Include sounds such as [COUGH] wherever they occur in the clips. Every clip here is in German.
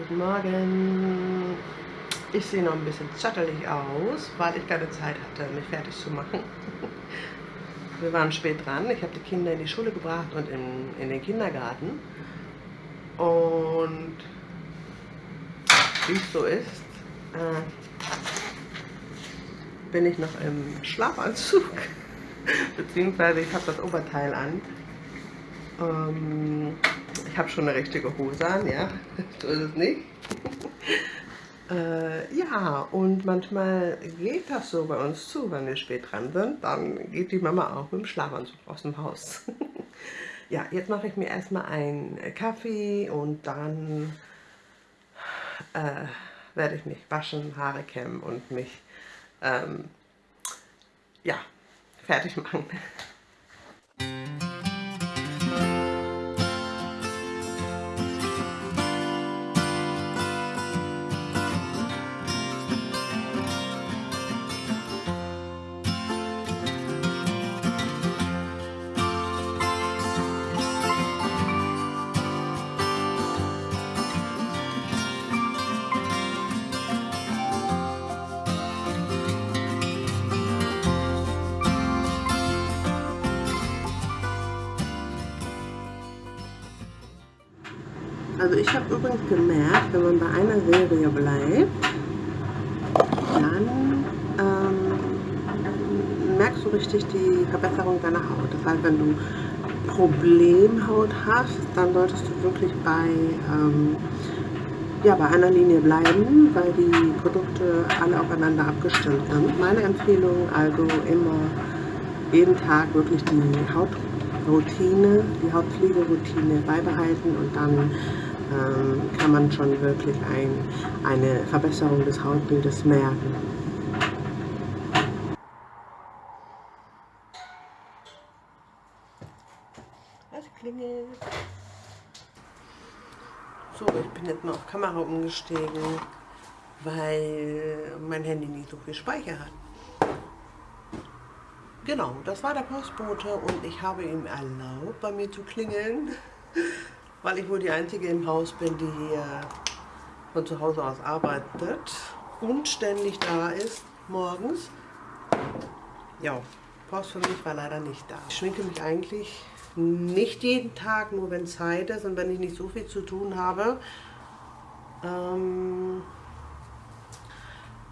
Guten Morgen. Ich sehe noch ein bisschen zottelig aus, weil ich keine Zeit hatte, mich fertig zu machen. [LAUGHS] Wir waren spät dran. Ich habe die Kinder in die Schule gebracht und in, in den Kindergarten. Und wie es so ist, äh, bin ich noch im Schlafanzug. [LAUGHS] Beziehungsweise ich habe das Oberteil an. Ähm, ich habe schon eine richtige Hose an, ja, [LAUGHS] so ist es nicht. [LAUGHS] äh, ja, und manchmal geht das so bei uns zu, wenn wir spät dran sind. Dann geht die Mama auch mit dem Schlafanzug aus dem Haus. [LAUGHS] ja, jetzt mache ich mir erstmal einen Kaffee und dann äh, werde ich mich waschen, Haare kämmen und mich ähm, ja, fertig machen. Also ich habe übrigens gemerkt, wenn man bei einer Serie bleibt, dann ähm, merkst du richtig die Verbesserung deiner Haut. Das heißt, wenn du Problemhaut hast, dann solltest du wirklich bei, ähm, ja, bei einer Linie bleiben, weil die Produkte alle aufeinander abgestimmt sind. Meine Empfehlung also immer jeden Tag wirklich die Hautroutine, die Hautpflegeroutine beibehalten und dann ähm, kann man schon wirklich ein, eine Verbesserung des Hautbildes merken. Es klingelt. So, ich bin jetzt mal auf Kamera umgestiegen, weil mein Handy nicht so viel Speicher hat. Genau, das war der Postbote und ich habe ihm erlaubt, bei mir zu klingeln weil ich wohl die Einzige im Haus bin, die hier von zu Hause aus arbeitet und ständig da ist, morgens. Ja, Post für mich war leider nicht da. Ich schminke mich eigentlich nicht jeden Tag, nur wenn Zeit ist und wenn ich nicht so viel zu tun habe. Ähm,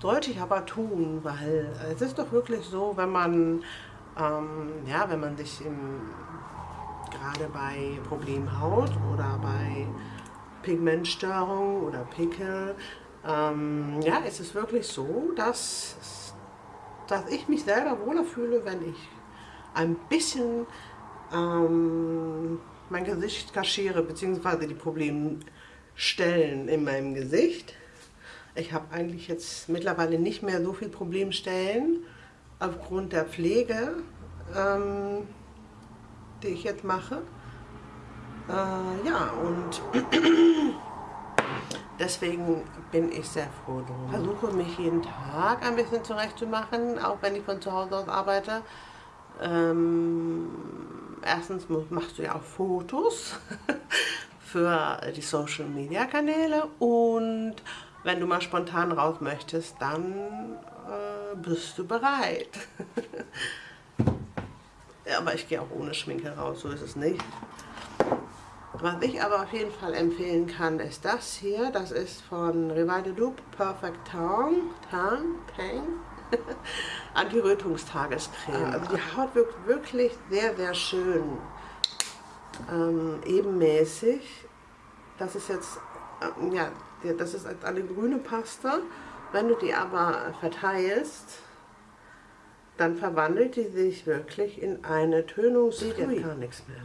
sollte ich aber tun, weil es ist doch wirklich so, wenn man, ähm, ja, wenn man sich im gerade bei Problemhaut oder bei Pigmentstörung oder Pickel, ähm, ja, es ist wirklich so, dass, dass ich mich selber wohler fühle, wenn ich ein bisschen ähm, mein Gesicht kaschiere, beziehungsweise die Problemstellen in meinem Gesicht. Ich habe eigentlich jetzt mittlerweile nicht mehr so viel Problemstellen aufgrund der Pflege. Ähm, die ich jetzt mache. Äh, ja, und [CLEARS THROAT] deswegen bin ich sehr froh drum. Versuche mich jeden Tag ein bisschen zurechtzumachen, auch wenn ich von zu Hause aus arbeite. Ähm, erstens machst du ja auch Fotos [LAUGHS] für die Social Media Kanäle und wenn du mal spontan raus möchtest, dann äh, bist du bereit. [LAUGHS] aber ich gehe auch ohne Schminke raus, so ist es nicht. Was ich aber auf jeden Fall empfehlen kann, ist das hier. Das ist von Rival de Loop Perfect Tan, Tan, Pang. [LAUGHS] Anti-Rötungstagescreme. Also die Haut wirkt wirklich sehr, sehr schön. Ähm, ebenmäßig. Das ist jetzt, äh, ja, das ist eine grüne Paste. Wenn du die aber verteilst, dann verwandelt die sich wirklich in eine Tönung, sieht jetzt gar nichts mehr.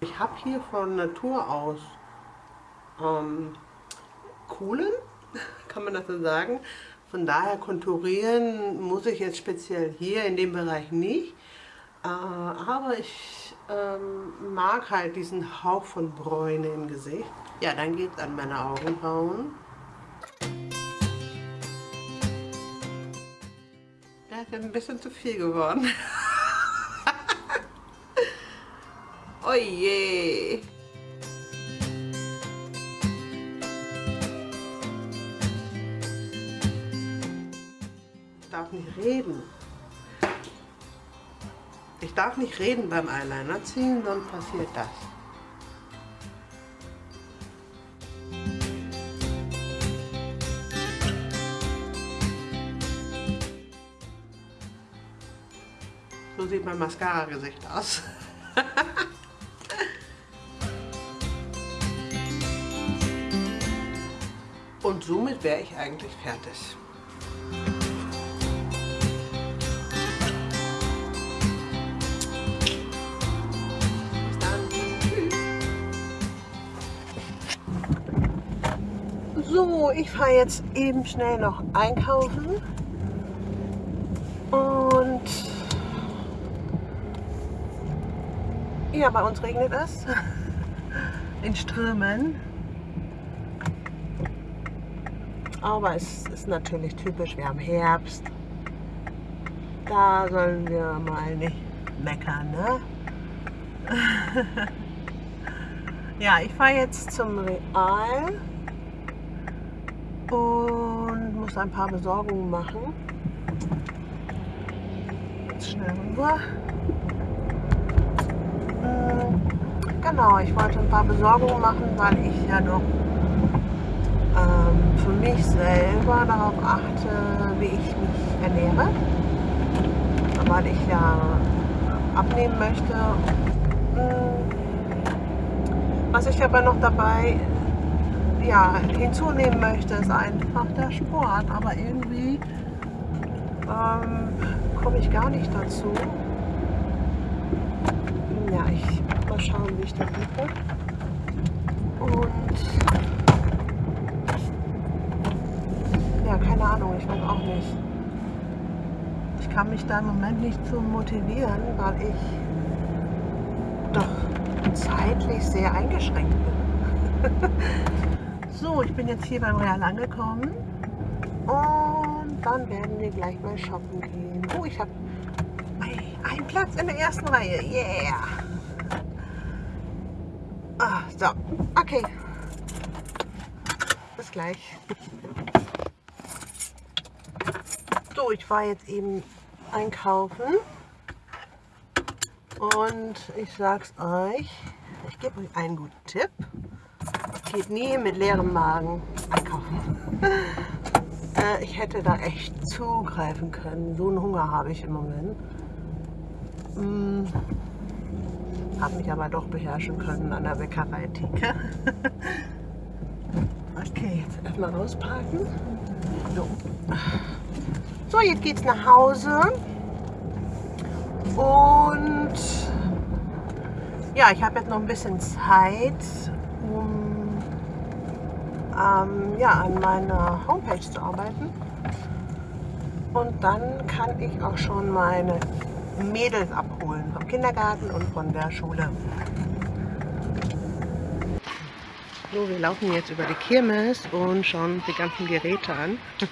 Ich habe hier von Natur aus ähm, Kohlen, [LAUGHS] kann man das so sagen. Von daher konturieren muss ich jetzt speziell hier in dem Bereich nicht. Äh, aber ich ähm, mag halt diesen Hauch von Bräune im Gesicht. Ja, dann geht es an meine Augenbrauen. ist ein bisschen zu viel geworden. [LAUGHS] oh je. Ich darf nicht reden. Ich darf nicht reden beim Eyeliner ziehen, sonst passiert das. Sieht mein Mascara-Gesicht aus. [LAUGHS] Und somit wäre ich eigentlich fertig. So, ich fahre jetzt eben schnell noch einkaufen. Und ja, bei uns regnet es in Strömen. Aber es ist natürlich typisch, wir haben Herbst. Da sollen wir mal nicht meckern, ne? [LAUGHS] ja, ich fahre jetzt zum Real und muss ein paar Besorgungen machen. Jetzt schnell rüber. Genau, ich wollte ein paar Besorgungen machen, weil ich ja doch ähm, für mich selber darauf achte, wie ich mich ernähre. Weil ich ja abnehmen möchte. Hm, was ich aber noch dabei ja, hinzunehmen möchte, ist einfach der Sport. Aber irgendwie ähm, komme ich gar nicht dazu. Ja, ich mal schauen, wie ich das mache. Und ja, keine Ahnung, ich weiß auch nicht. Ich kann mich da im Moment nicht so motivieren, weil ich doch zeitlich sehr eingeschränkt bin. [LAUGHS] So, ich bin jetzt hier beim Real angekommen und dann werden wir gleich mal shoppen gehen. Oh, ich habe einen Platz in der ersten Reihe. Yeah! So, okay. Bis gleich. So, ich war jetzt eben einkaufen und ich sag's euch, ich gebe euch einen guten Tipp geht nie mit leerem Magen einkaufen. äh, ich hätte da echt zugreifen können. So einen Hunger habe ich im Moment. Hm, habe mich aber doch beherrschen können an der Bäckerei-Theke. [LAUGHS] okay, jetzt erstmal ausparken. So. so, jetzt geht's nach Hause. Und ja, ich habe jetzt noch ein bisschen Zeit, um ähm, ja, an meiner Homepage zu arbeiten. Und dann kann ich auch schon meine Mädels abholen vom Kindergarten und von der Schule. So, wir laufen jetzt über die Kirmes und schauen die ganzen Geräte an. [LAUGHS]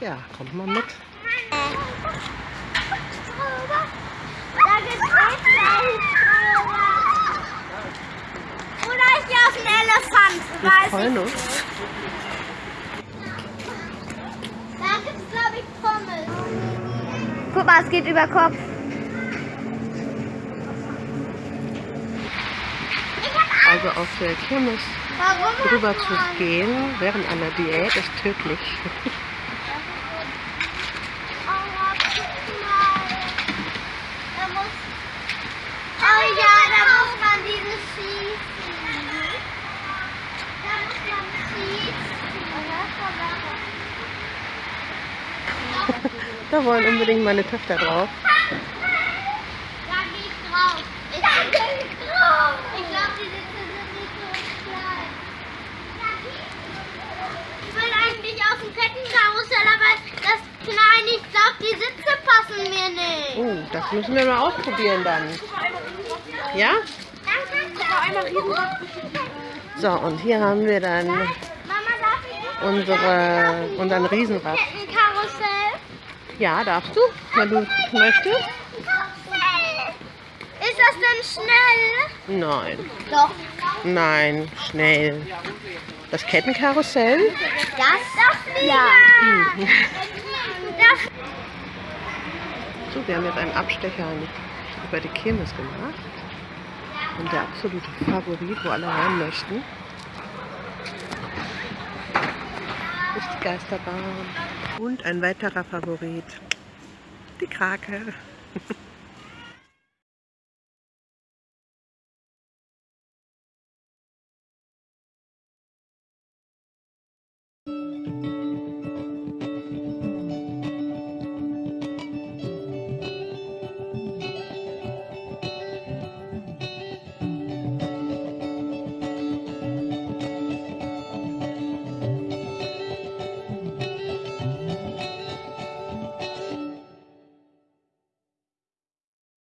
Ja, kommt mal mit. Wir freuen uns. Guck mal, es geht über Kopf. Also auf der Kirmes drüber zu gehen während einer Diät ist tödlich. [LAUGHS] Da wollen unbedingt meine Töchter drauf. Da gehe ich drauf. Ich da gehe ich drauf. Ich glaube, die Sitze sind nicht so klein. Ich will eigentlich auf dem Kettenkarussell, aber das klein, ich glaube, die Sitze passen mir nicht. Oh, das müssen wir mal ausprobieren dann. Ja? So, und hier haben wir dann unsere, unseren Riesenrad. Ja, darfst du, wenn du möchtest. Ist das denn schnell? Nein. Doch. Nein, schnell. Das Kettenkarussell. Das? Das ja. [LAUGHS] Das. So, wir haben jetzt einen Abstecher über die Kirmes gemacht. Und der absolute Favorit, wo alle rein möchten, ist die Geisterbahn. Und ein weiterer Favorit, die Krake.